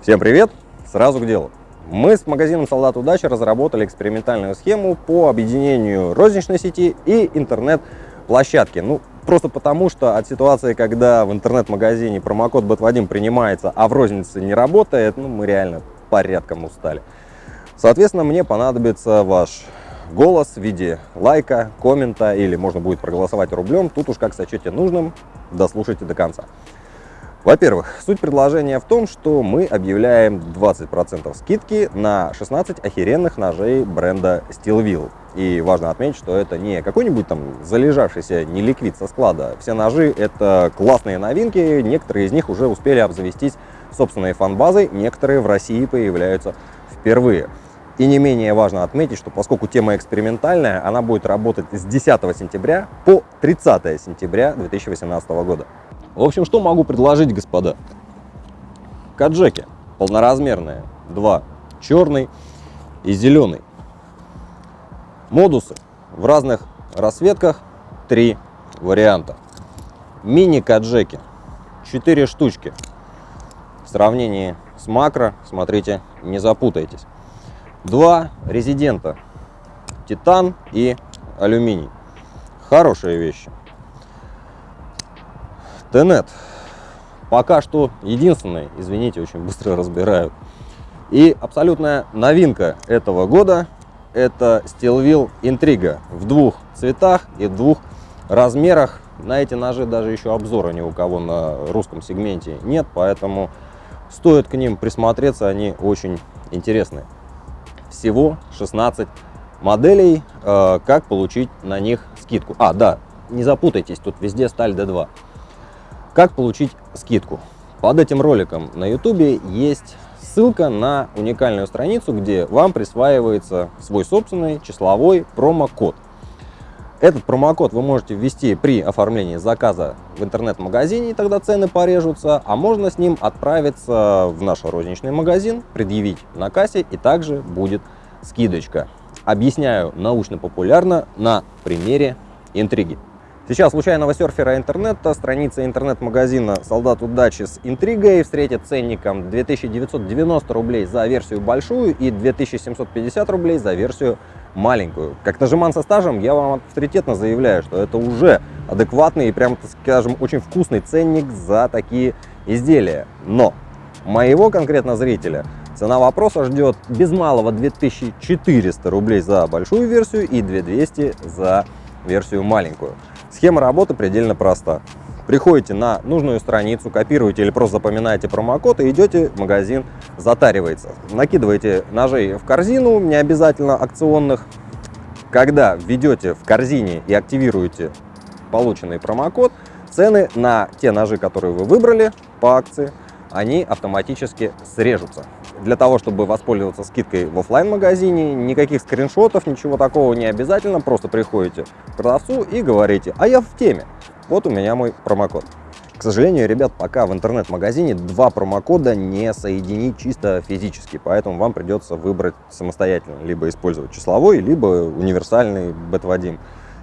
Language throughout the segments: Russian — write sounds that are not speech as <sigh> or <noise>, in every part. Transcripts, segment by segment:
Всем привет! Сразу к делу. Мы с магазином «Солдат удачи» разработали экспериментальную схему по объединению розничной сети и интернет-площадки. Ну, просто потому, что от ситуации, когда в интернет-магазине промокод BET1 принимается, а в рознице не работает, ну, мы реально порядком устали. Соответственно, мне понадобится ваш голос в виде лайка, коммента или можно будет проголосовать рублем. Тут уж как сочете нужным, дослушайте до конца. Во-первых, суть предложения в том, что мы объявляем 20% скидки на 16 охеренных ножей бренда Steelville. И важно отметить, что это не какой-нибудь там залежавшийся неликвид со склада. Все ножи это классные новинки, некоторые из них уже успели обзавестись собственной фан-базой, некоторые в России появляются впервые. И не менее важно отметить, что поскольку тема экспериментальная, она будет работать с 10 сентября по 30 сентября 2018 года. В общем, что могу предложить, господа? Каджеки полноразмерные, два, черный и зеленый. Модусы в разных расцветках, три варианта. Мини-каджеки, 4 штучки. В сравнении с макро, смотрите, не запутайтесь. Два резидента, титан и алюминий. Хорошие вещи. Тенет. Пока что единственный, извините, очень быстро разбирают. И абсолютная новинка этого года – это Steelville Intriga в двух цветах и в двух размерах. На эти ножи даже еще обзора ни у кого на русском сегменте нет, поэтому стоит к ним присмотреться, они очень интересные. Всего 16 моделей, э, как получить на них скидку. А, да, не запутайтесь, тут везде сталь D2. Как получить скидку? Под этим роликом на YouTube есть ссылка на уникальную страницу, где вам присваивается свой собственный числовой промокод. Этот промокод вы можете ввести при оформлении заказа в интернет-магазине, и тогда цены порежутся, а можно с ним отправиться в наш розничный магазин, предъявить на кассе, и также будет скидочка. Объясняю научно-популярно на примере интриги. Сейчас случайного серфера интернета, страница интернет-магазина «Солдат удачи» с интригой встретит ценником 2990 рублей за версию большую и 2750 рублей за версию маленькую. Как нажиман со стажем, я вам авторитетно заявляю, что это уже адекватный и, прям скажем, очень вкусный ценник за такие изделия. Но моего конкретно зрителя цена вопроса ждет без малого 2400 рублей за большую версию и 2200 за версию маленькую. Схема работы предельно проста. Приходите на нужную страницу, копируете или просто запоминаете промокод и идете в магазин, затаривается. Накидываете ножей в корзину, не обязательно акционных. Когда введете в корзине и активируете полученный промокод, цены на те ножи, которые вы выбрали по акции, они автоматически срежутся. Для того, чтобы воспользоваться скидкой в офлайн магазине никаких скриншотов, ничего такого не обязательно, просто приходите к продавцу и говорите, а я в теме, вот у меня мой промокод. К сожалению, ребят, пока в интернет-магазине два промокода не соединить чисто физически, поэтому вам придется выбрать самостоятельно, либо использовать числовой, либо универсальный бет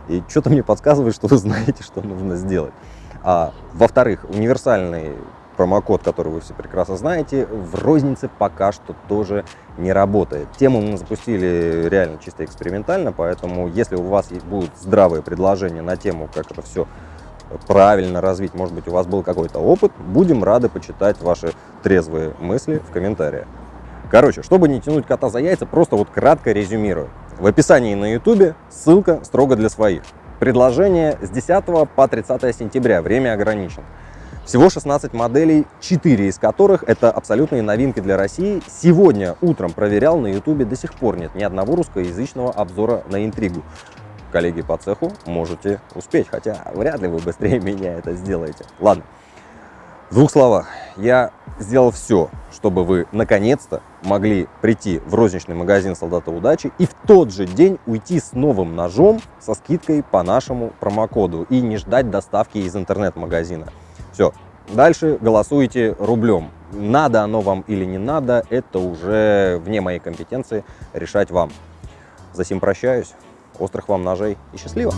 И что-то мне подсказывает, что вы знаете, что нужно сделать. А, Во-вторых, универсальный промокод, который вы все прекрасно знаете, в рознице пока что тоже не работает. Тему мы запустили реально чисто экспериментально, поэтому если у вас будут здравые предложения на тему, как это все правильно развить, может быть, у вас был какой-то опыт, будем рады почитать ваши трезвые мысли в комментариях. Короче, чтобы не тянуть кота за яйца, просто вот кратко резюмирую. В описании на YouTube ссылка строго для своих. Предложение с 10 по 30 сентября, время ограничено. Всего 16 моделей, 4 из которых это абсолютные новинки для России. Сегодня утром проверял на YouTube, до сих пор нет ни одного русскоязычного обзора на интригу. Коллеги по цеху, можете успеть, хотя вряд ли вы быстрее <laughs> меня это сделаете. Ладно, в двух словах, я сделал все, чтобы вы наконец-то могли прийти в розничный магазин «Солдата удачи» и в тот же день уйти с новым ножом со скидкой по нашему промокоду и не ждать доставки из интернет-магазина. Все. Дальше голосуйте рублем. Надо оно вам или не надо, это уже вне моей компетенции решать вам. За сим прощаюсь. Острых вам ножей и счастливо!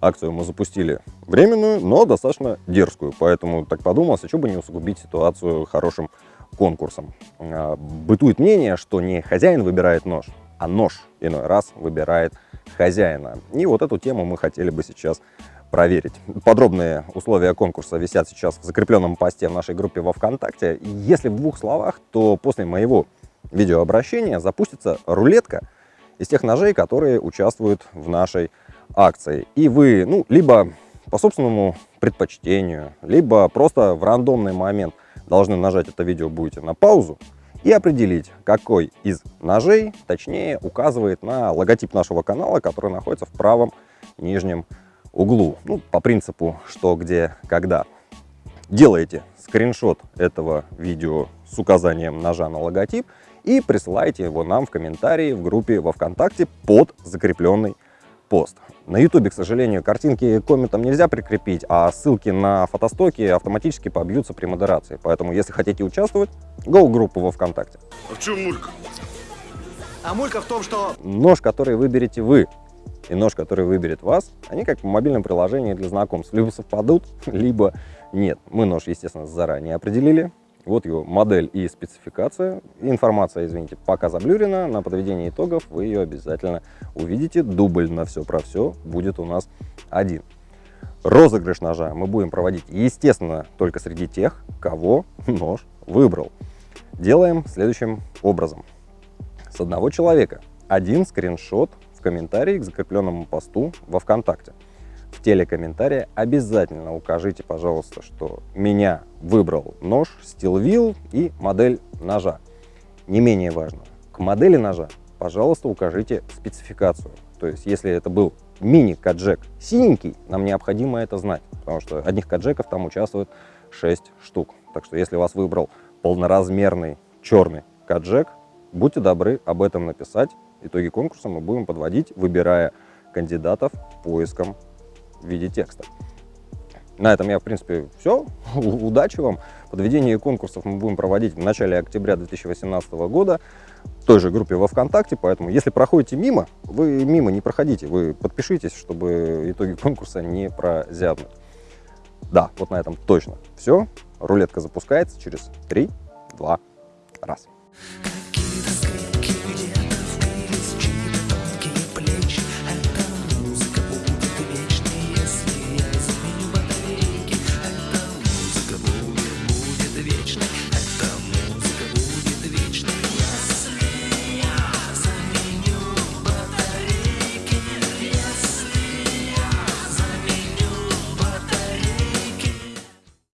Акцию мы запустили временную, но достаточно дерзкую, поэтому так подумалось, а что бы не усугубить ситуацию хорошим конкурсом. А, бытует мнение, что не хозяин выбирает нож, а нож иной раз выбирает хозяина. И вот эту тему мы хотели бы сейчас проверить. Подробные условия конкурса висят сейчас в закрепленном посте в нашей группе во ВКонтакте. Если в двух словах, то после моего видеообращения запустится рулетка из тех ножей, которые участвуют в нашей акции. И вы, ну, либо по собственному предпочтению, либо просто в рандомный момент должны нажать это видео будете на паузу и определить, какой из ножей, точнее, указывает на логотип нашего канала, который находится в правом нижнем углу. Ну, по принципу, что, где, когда. Делаете скриншот этого видео с указанием ножа на логотип и присылайте его нам в комментарии в группе во Вконтакте под закрепленный пост. На YouTube, к сожалению, картинки комментам нельзя прикрепить, а ссылки на фотостоки автоматически побьются при модерации. Поэтому, если хотите участвовать, go в группу во Вконтакте. А в чем мулька? А мулька в том, что... Нож, который выберете вы, и нож, который выберет вас, они как в мобильном приложении для знакомств. Либо совпадут, <laughs> либо нет. Мы нож, естественно, заранее определили. Вот его модель и спецификация. Информация, извините, пока заблюрена. На подведении итогов вы ее обязательно увидите. Дубль на все про все будет у нас один. Розыгрыш ножа мы будем проводить, естественно, только среди тех, кого нож выбрал. Делаем следующим образом. С одного человека один скриншот в комментарии к закрепленному посту во ВКонтакте. В теле комментария обязательно укажите, пожалуйста, что меня выбрал нож, стилвил и модель ножа. Не менее важно, к модели ножа, пожалуйста, укажите спецификацию. То есть, если это был мини-каджек синенький, нам необходимо это знать, потому что одних каджеков там участвует 6 штук. Так что, если вас выбрал полноразмерный черный каджек, будьте добры об этом написать итоги конкурса мы будем подводить, выбирая кандидатов поиском в виде текста. На этом я, в принципе, все. <laughs> Удачи вам. Подведение конкурсов мы будем проводить в начале октября 2018 года в той же группе во ВКонтакте, поэтому если проходите мимо, вы мимо не проходите, вы подпишитесь, чтобы итоги конкурса не прозябнуть. Да, вот на этом точно все. Рулетка запускается через 3, 2, раз.